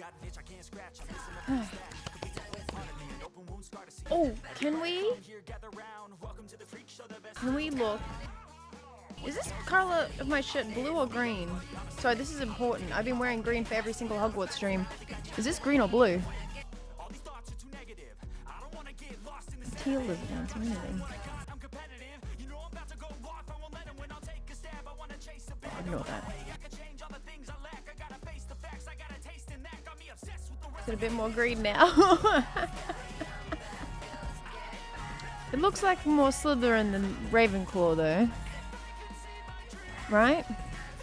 oh, can we? Can we look? Is this color of my shirt blue or green? Sorry, this is important. I've been wearing green for every single Hogwarts stream. Is this green or blue? Teal is not anything. Oh, ignore that. Is a bit more green now? it looks like more Slytherin than Ravenclaw though. Right?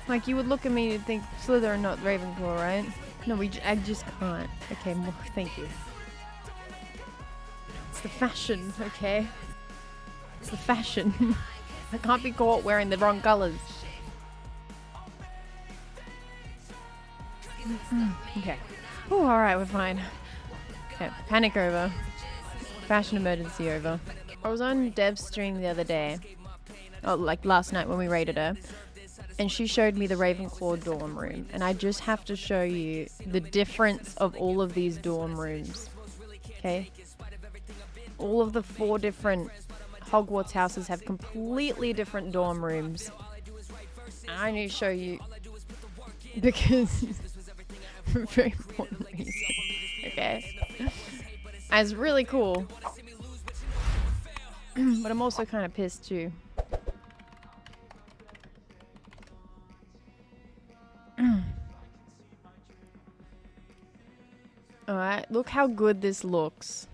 Like you would look at me and think Slytherin, not Ravenclaw, right? No, we j I just can't. Okay, more, thank you. It's the fashion, okay? It's the fashion. I can't be caught wearing the wrong colours. Mm-hmm. okay. Oh, alright, we're fine. Okay, panic over. Fashion emergency over. I was on Dev's stream the other day. Oh, like last night when we raided her. And she showed me the Ravenclaw dorm room. And I just have to show you the difference of all of these dorm rooms. Okay? All of the four different Hogwarts houses have completely different dorm rooms. I need to show you because for very important reasons. Okay. That's really cool. but I'm also kind of pissed too. Alright, look how good this looks.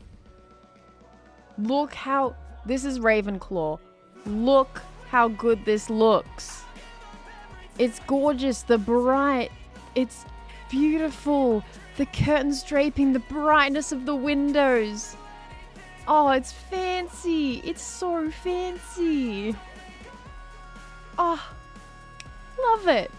Look how... This is Ravenclaw. Look how good this looks. It's gorgeous. The bright. It's beautiful. The curtains draping, the brightness of the windows. Oh, it's fancy. It's so fancy. Oh, love it.